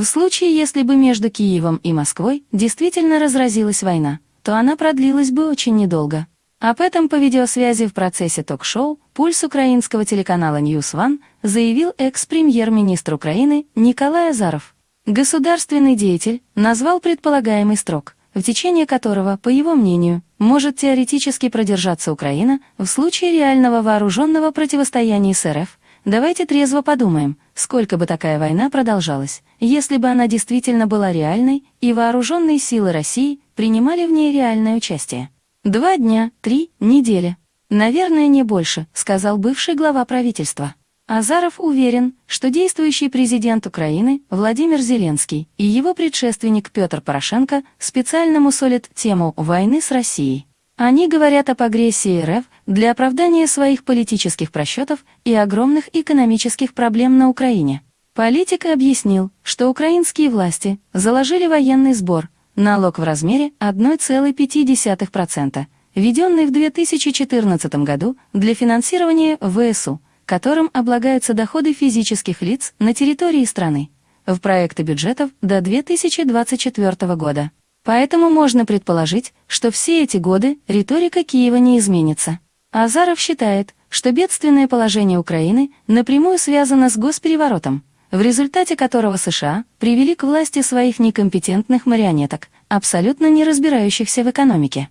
В случае, если бы между Киевом и Москвой действительно разразилась война, то она продлилась бы очень недолго. Об этом по видеосвязи в процессе ток-шоу «Пульс» украинского телеканала News One заявил экс-премьер-министр Украины Николай Азаров. Государственный деятель назвал предполагаемый срок, в течение которого, по его мнению, может теоретически продержаться Украина в случае реального вооруженного противостояния с РФ. Давайте трезво подумаем, сколько бы такая война продолжалась, если бы она действительно была реальной и вооруженные силы России принимали в ней реальное участие. Два дня, три недели. Наверное, не больше, сказал бывший глава правительства. Азаров уверен, что действующий президент Украины Владимир Зеленский и его предшественник Петр Порошенко специально мусолят тему войны с Россией. Они говорят об агрессии РФ для оправдания своих политических просчетов и огромных экономических проблем на Украине. Политик объяснил, что украинские власти заложили военный сбор, налог в размере 1,5%, введенный в 2014 году для финансирования ВСУ – которым облагаются доходы физических лиц на территории страны, в проекты бюджетов до 2024 года. Поэтому можно предположить, что все эти годы риторика Киева не изменится. Азаров считает, что бедственное положение Украины напрямую связано с госпереворотом, в результате которого США привели к власти своих некомпетентных марионеток, абсолютно не разбирающихся в экономике.